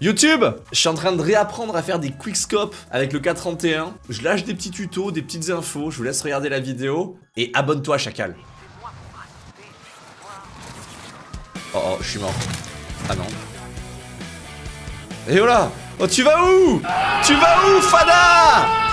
YouTube Je suis en train de réapprendre à faire des quickscopes avec le 431. Je lâche des petits tutos, des petites infos, je vous laisse regarder la vidéo. Et abonne-toi, chacal. Oh oh, je suis mort. Ah non. Et voilà Oh, tu vas où? Tu vas où, Fada?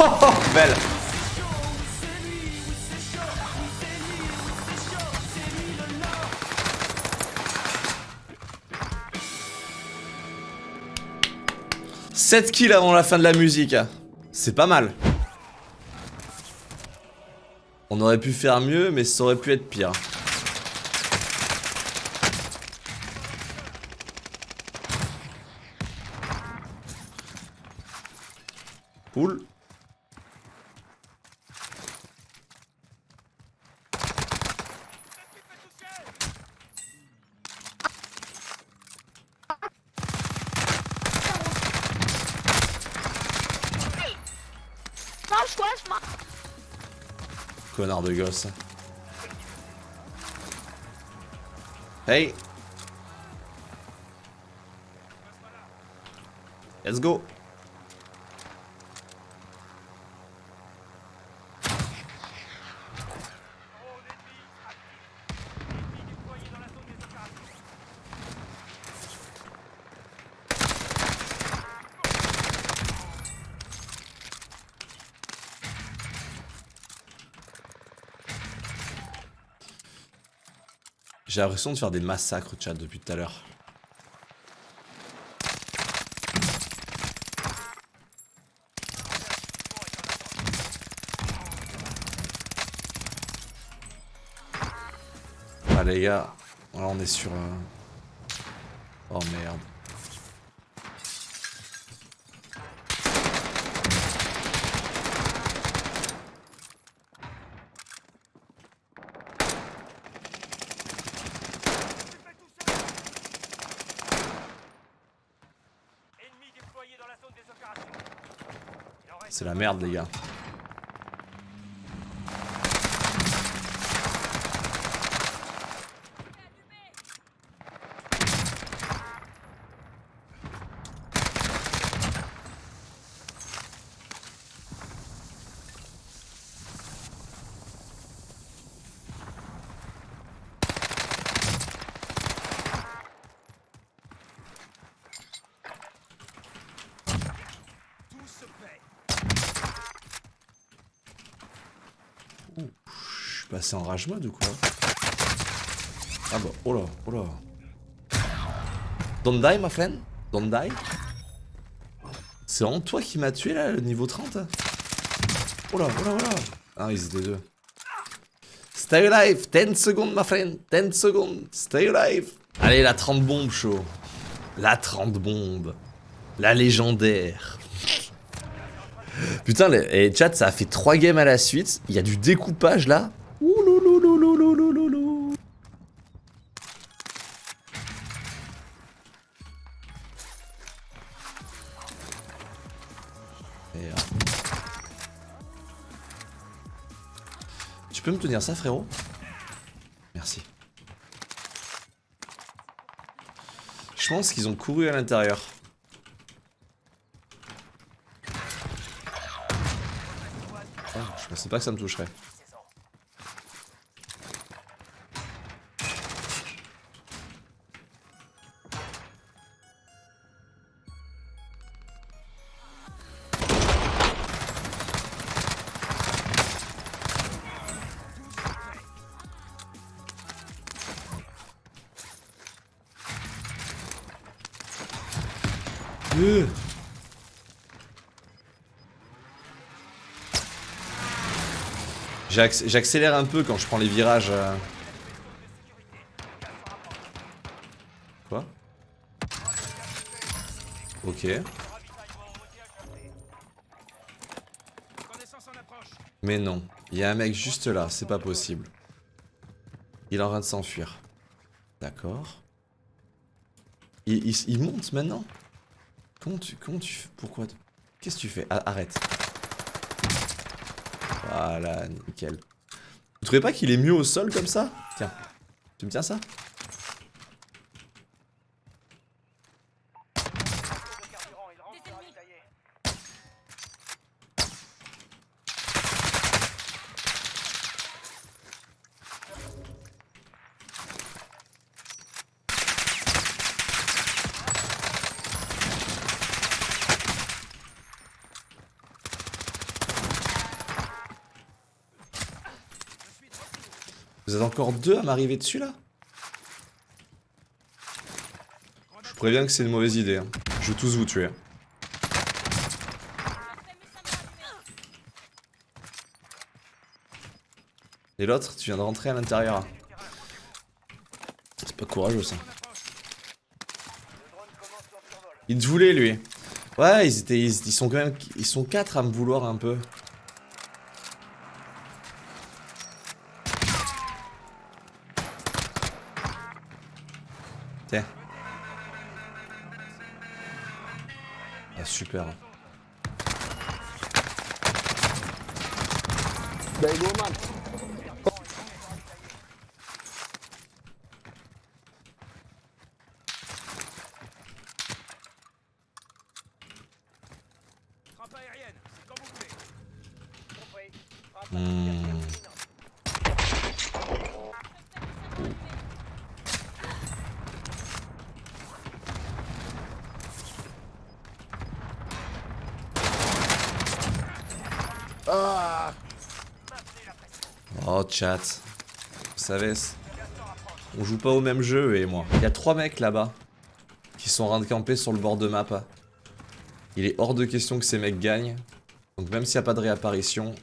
Oh, belle 7 kills avant la fin de la musique. C'est pas mal. On aurait pu faire mieux, mais ça aurait pu être pire. Connard de gosse. Hey Let's go J'ai l'impression de faire des massacres, chat, depuis tout à l'heure. Ah les gars, là on est sur... Euh, oh merde. C'est la merde les gars. Passé en rage mode ou quoi Ah bah, oh là, oh là. Don't die, my friend. Don't die. C'est vraiment toi qui m'as tué là, le niveau 30 Oh là, oh là, oh là. Ah, ils étaient deux. Stay alive 10 secondes, my friend 10 secondes. Stay alive. Allez, la 30 bombes, chaud. La 30 bombes. La légendaire. Putain, les, chat, ça a fait 3 games à la suite. Il y a du découpage là. Tu peux me tenir ça, frérot? Merci. Je pense qu'ils ont couru à l'intérieur. Oh, je pensais pas que ça me toucherait. J'acc- J'accélère un peu quand je prends les virages. euh. Quoi? Ok. Mais non, il y a un mec juste là, c'est pas possible. Il est en train de s'enfuir. D'accord. Il monte maintenant? Comment tu, comment tu Pourquoi Qu'est-ce que tu fais? Arrête. Voilà, nickel. Vous trouvez pas qu'il est mieux au sol comme ça? Tiens, tu me tiens ça? Vous êtes encore deux à m'arriver dessus là? Je préviens que c'est une mauvaise idée. hein. Je vais tous vous tuer. Et l'autre, tu viens de rentrer à l'intérieur. C'est pas courageux ça. Il te voulait lui. Ouais, ils étaient, ils sont quand même, ils sont quatre à me vouloir un peu. Tiens. Ah super. Frappe aérienne, c'est quand vous voulez. Hmm. Oh chat. Vous savez, on joue pas au même jeu et moi. Il y a trois mecs là-bas qui sont en train de camper sur le bord de map. Il est hors de question que ces mecs gagnent. Donc même s'il n'y a pas de réapparition,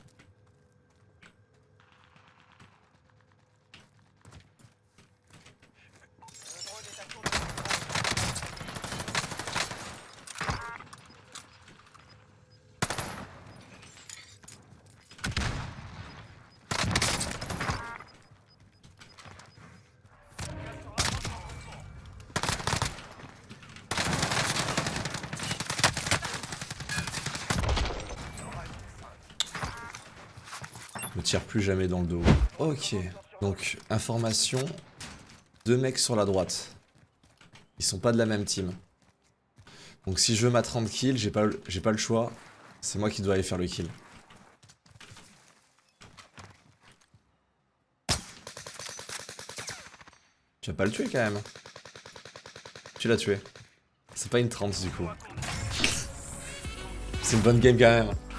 tire plus jamais dans le dos. Ok, donc information, deux mecs sur la droite. Ils sont pas de la même team. Donc si je veux ma 30 kills, j'ai pas, pas le choix. C'est moi qui dois aller faire le kill. Tu vas pas le tuer quand même. Tu l'as tué. C'est pas une 30 du coup. C'est une bonne game quand même.